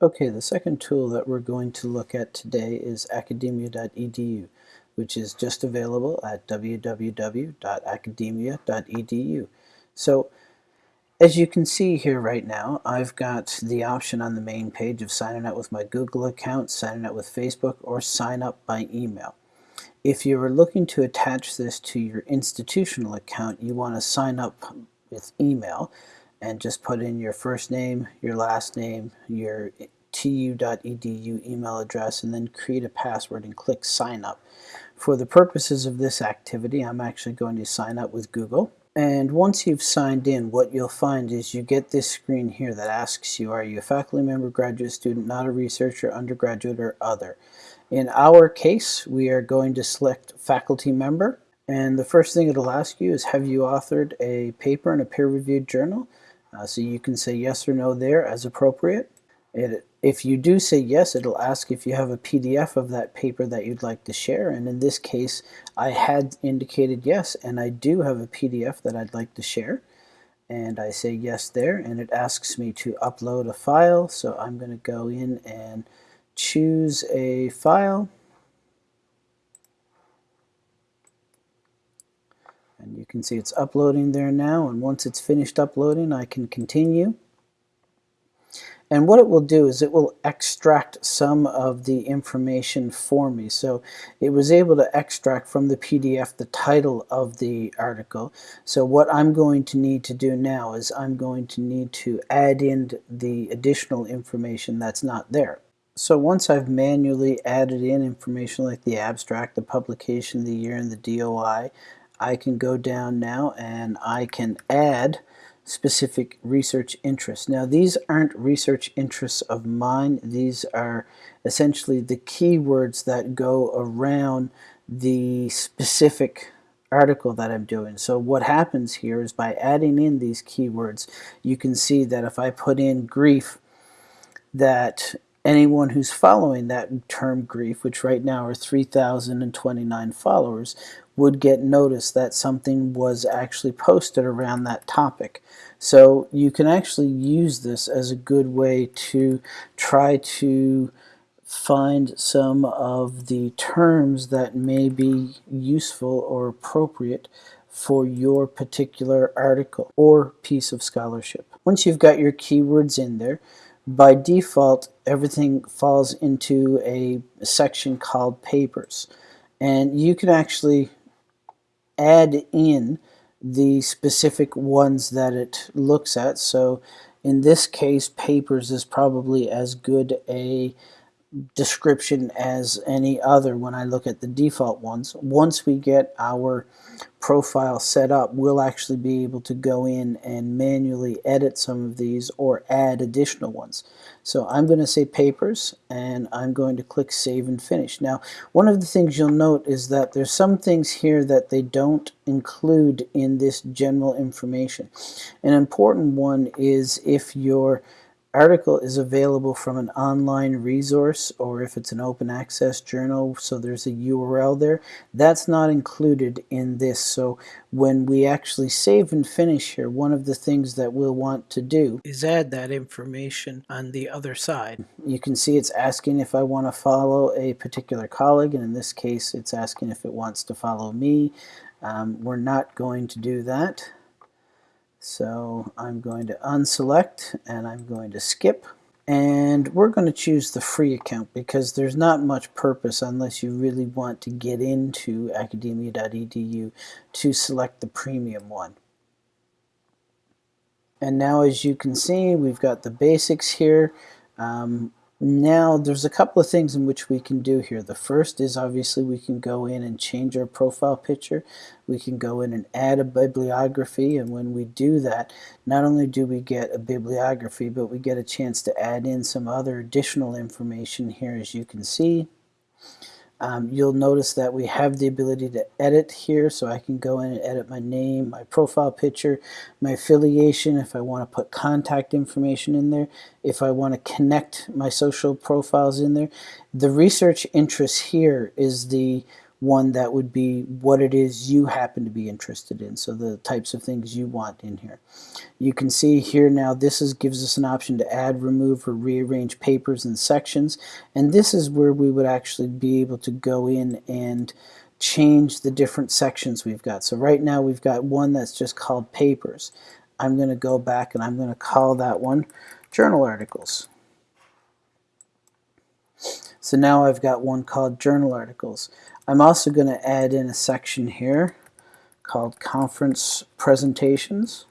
Okay, the second tool that we're going to look at today is academia.edu, which is just available at www.academia.edu. So, as you can see here right now, I've got the option on the main page of signing up with my Google account, signing up with Facebook, or sign up by email. If you are looking to attach this to your institutional account, you want to sign up with email and just put in your first name, your last name, your tu.edu email address, and then create a password and click sign up. For the purposes of this activity, I'm actually going to sign up with Google. And once you've signed in, what you'll find is you get this screen here that asks you, are you a faculty member, graduate student, not a researcher, undergraduate, or other? In our case, we are going to select faculty member. And the first thing it'll ask you is, have you authored a paper in a peer-reviewed journal? Uh, so you can say yes or no there as appropriate. It, if you do say yes, it'll ask if you have a PDF of that paper that you'd like to share. And in this case, I had indicated yes, and I do have a PDF that I'd like to share. And I say yes there, and it asks me to upload a file. So I'm going to go in and choose a file. And you can see it's uploading there now, and once it's finished uploading, I can continue. And what it will do is it will extract some of the information for me. So it was able to extract from the PDF the title of the article. So what I'm going to need to do now is I'm going to need to add in the additional information that's not there. So once I've manually added in information like the abstract, the publication, the year, and the DOI, I can go down now and I can add specific research interests. Now these aren't research interests of mine, these are essentially the keywords that go around the specific article that I'm doing. So what happens here is by adding in these keywords, you can see that if I put in grief, that anyone who's following that term grief, which right now are 3,029 followers, would get notice that something was actually posted around that topic. So you can actually use this as a good way to try to find some of the terms that may be useful or appropriate for your particular article or piece of scholarship. Once you've got your keywords in there, by default, everything falls into a section called papers. And you can actually add in the specific ones that it looks at. So in this case, papers is probably as good a description as any other when I look at the default ones. Once we get our profile set up, we'll actually be able to go in and manually edit some of these or add additional ones. So I'm going to say papers and I'm going to click save and finish. Now one of the things you'll note is that there's some things here that they don't include in this general information. An important one is if you're article is available from an online resource or if it's an open access journal so there's a URL there. That's not included in this so when we actually save and finish here one of the things that we'll want to do is add that information on the other side. You can see it's asking if I want to follow a particular colleague and in this case it's asking if it wants to follow me. Um, we're not going to do that so I'm going to unselect and I'm going to skip. And we're going to choose the free account because there's not much purpose unless you really want to get into academia.edu to select the premium one. And now as you can see, we've got the basics here. Um, now, there's a couple of things in which we can do here. The first is obviously we can go in and change our profile picture. We can go in and add a bibliography, and when we do that, not only do we get a bibliography, but we get a chance to add in some other additional information here, as you can see. Um, you'll notice that we have the ability to edit here, so I can go in and edit my name, my profile picture, my affiliation, if I want to put contact information in there, if I want to connect my social profiles in there. The research interest here is the one that would be what it is you happen to be interested in, so the types of things you want in here. You can see here now this is gives us an option to add, remove, or rearrange papers and sections, and this is where we would actually be able to go in and change the different sections we've got. So right now we've got one that's just called papers. I'm going to go back and I'm going to call that one journal articles. So now I've got one called journal articles. I'm also going to add in a section here called conference presentations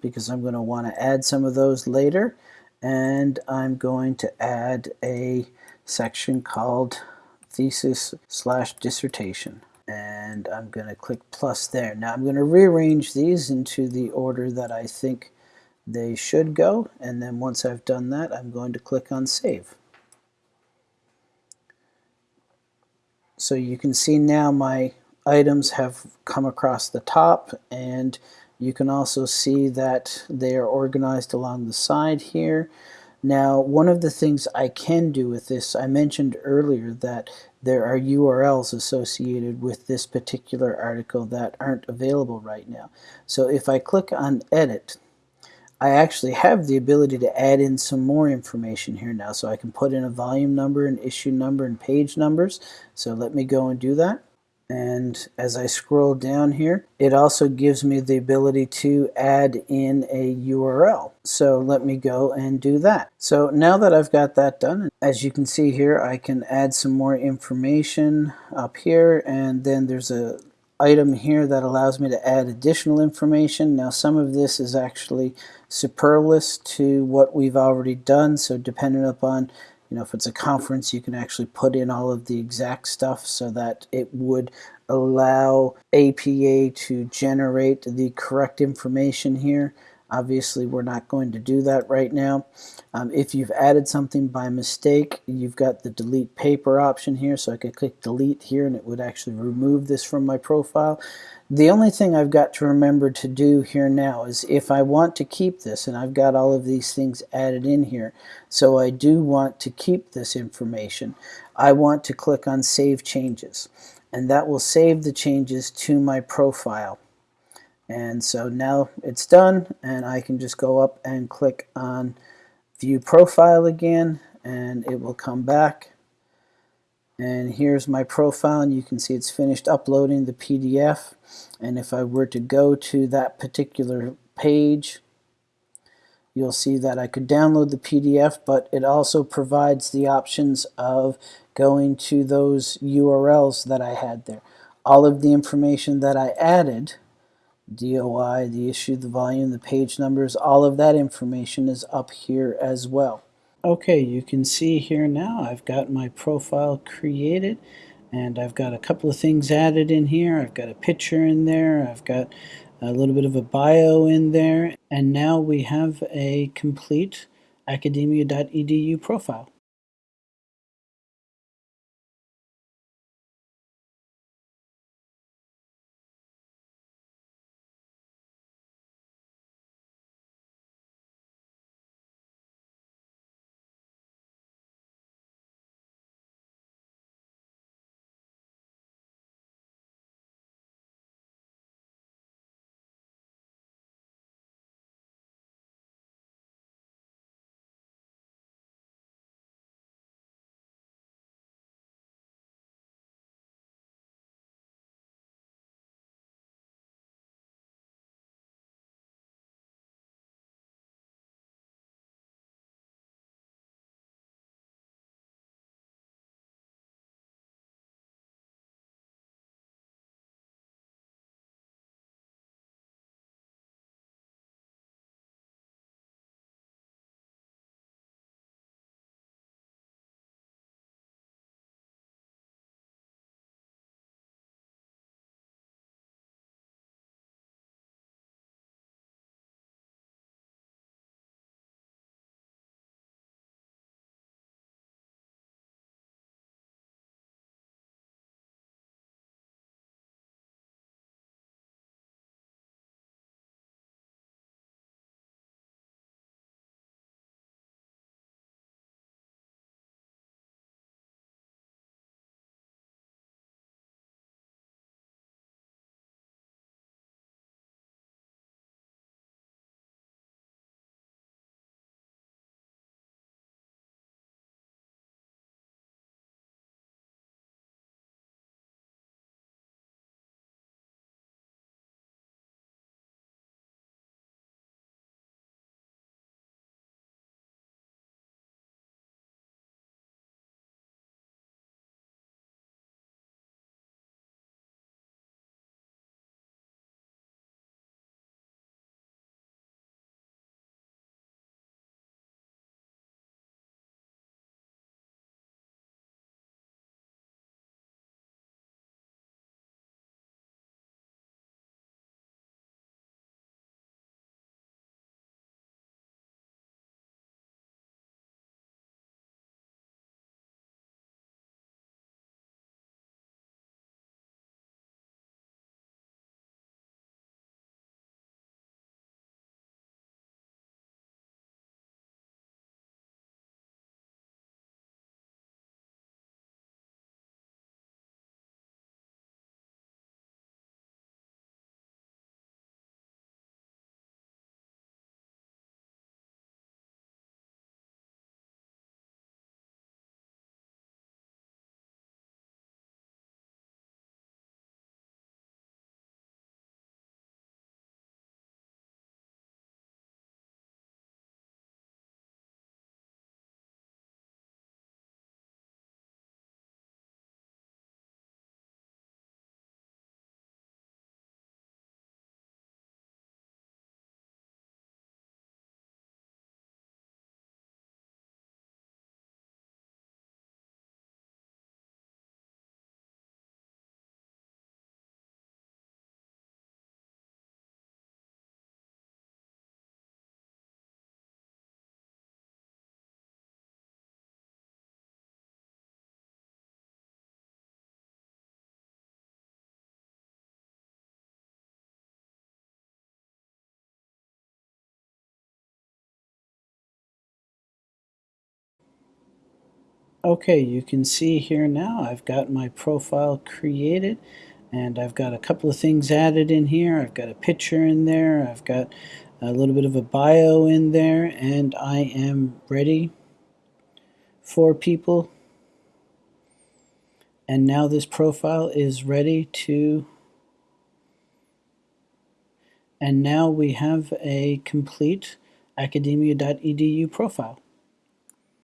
because I'm going to want to add some of those later and I'm going to add a section called thesis slash dissertation and I'm going to click plus there. Now I'm going to rearrange these into the order that I think they should go and then once I've done that I'm going to click on save. So you can see now my items have come across the top and you can also see that they are organized along the side here. Now one of the things I can do with this, I mentioned earlier that there are URLs associated with this particular article that aren't available right now. So if I click on edit I actually have the ability to add in some more information here now. So I can put in a volume number, an issue number, and page numbers. So let me go and do that. And as I scroll down here, it also gives me the ability to add in a URL. So let me go and do that. So now that I've got that done, as you can see here, I can add some more information up here. And then there's a item here that allows me to add additional information. Now some of this is actually superfluous to what we've already done, so depending upon you know, if it's a conference, you can actually put in all of the exact stuff so that it would allow APA to generate the correct information here. Obviously, we're not going to do that right now. Um, if you've added something by mistake, you've got the delete paper option here, so I could click delete here and it would actually remove this from my profile. The only thing I've got to remember to do here now is if I want to keep this, and I've got all of these things added in here, so I do want to keep this information, I want to click on Save Changes. And that will save the changes to my profile. And so now it's done and I can just go up and click on view profile again and it will come back and here's my profile and you can see it's finished uploading the PDF and if I were to go to that particular page you'll see that I could download the PDF but it also provides the options of going to those URLs that I had there. All of the information that I added DOI, the issue, the volume, the page numbers, all of that information is up here as well. Okay, you can see here now I've got my profile created and I've got a couple of things added in here. I've got a picture in there, I've got a little bit of a bio in there, and now we have a complete academia.edu profile. Okay, you can see here now I've got my profile created and I've got a couple of things added in here. I've got a picture in there, I've got a little bit of a bio in there, and I am ready for people. And now this profile is ready to and now we have a complete academia.edu profile.